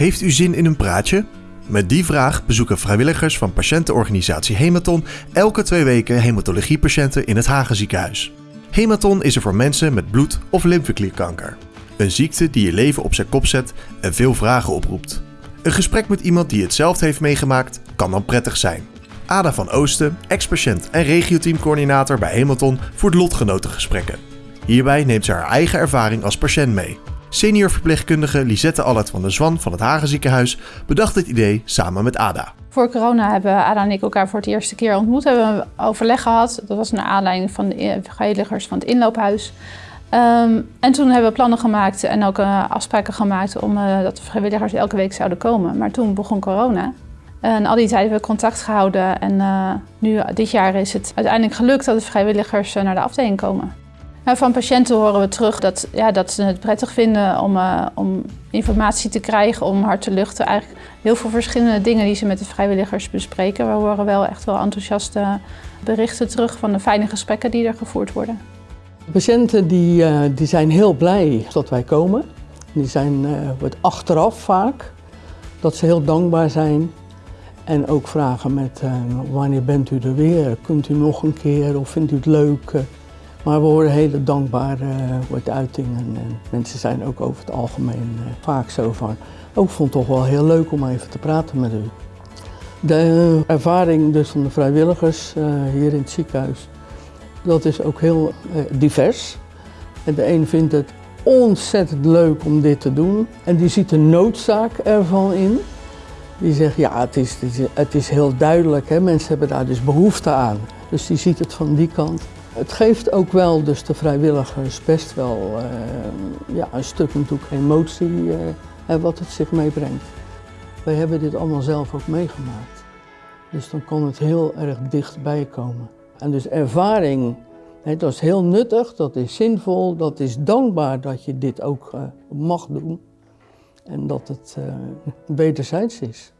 Heeft u zin in een praatje? Met die vraag bezoeken vrijwilligers van patiëntenorganisatie Hematon elke twee weken hematologiepatiënten in het Hagenziekenhuis. Hematon is er voor mensen met bloed- of lymfeklierkanker. Een ziekte die je leven op zijn kop zet en veel vragen oproept. Een gesprek met iemand die hetzelfde heeft meegemaakt kan dan prettig zijn. Ada van Oosten, ex-patiënt en regioteamcoördinator bij Hematon, voert lotgenotengesprekken. Hierbij neemt ze haar eigen ervaring als patiënt mee. Senior verpleegkundige Lisette Allert van der Zwan van het Hagenziekenhuis bedacht het idee samen met Ada. Voor corona hebben Ada en ik elkaar voor het eerste keer ontmoet. Hebben we overleg gehad. Dat was naar aanleiding van de vrijwilligers van het inloophuis. Um, en toen hebben we plannen gemaakt en ook uh, afspraken gemaakt om uh, dat de vrijwilligers elke week zouden komen. Maar toen begon corona. En al die tijd hebben we contact gehouden en uh, nu dit jaar is het uiteindelijk gelukt dat de vrijwilligers naar de afdeling komen. Nou, van patiënten horen we terug dat, ja, dat ze het prettig vinden om, uh, om informatie te krijgen, om hart te luchten. Eigenlijk heel veel verschillende dingen die ze met de vrijwilligers bespreken. We horen wel echt wel enthousiaste berichten terug van de fijne gesprekken die er gevoerd worden. De patiënten die, uh, die zijn heel blij dat wij komen. Die zijn uh, wordt achteraf vaak dat ze heel dankbaar zijn. En ook vragen met wanneer bent u er weer? Kunt u nog een keer of vindt u het leuk? Maar we horen hele dankbare uh, uitingen en mensen zijn ook over het algemeen uh, vaak zo van, oh, ik vond het toch wel heel leuk om even te praten met u. De ervaring dus van de vrijwilligers hier in het ziekenhuis, dat is ook heel divers. En de een vindt het ontzettend leuk om dit te doen en die ziet de noodzaak ervan in. Die zegt, ja, het is, het is, het is heel duidelijk, hè? mensen hebben daar dus behoefte aan. Dus die ziet het van die kant. Het geeft ook wel dus de vrijwilligers best wel uh, ja, een stuk natuurlijk emotie uh, wat het zich meebrengt. Wij hebben dit allemaal zelf ook meegemaakt. Dus dan kan het heel erg dichtbij komen. En dus ervaring, hè, dat is heel nuttig, dat is zinvol, dat is dankbaar dat je dit ook uh, mag doen. En dat het wederzijds is.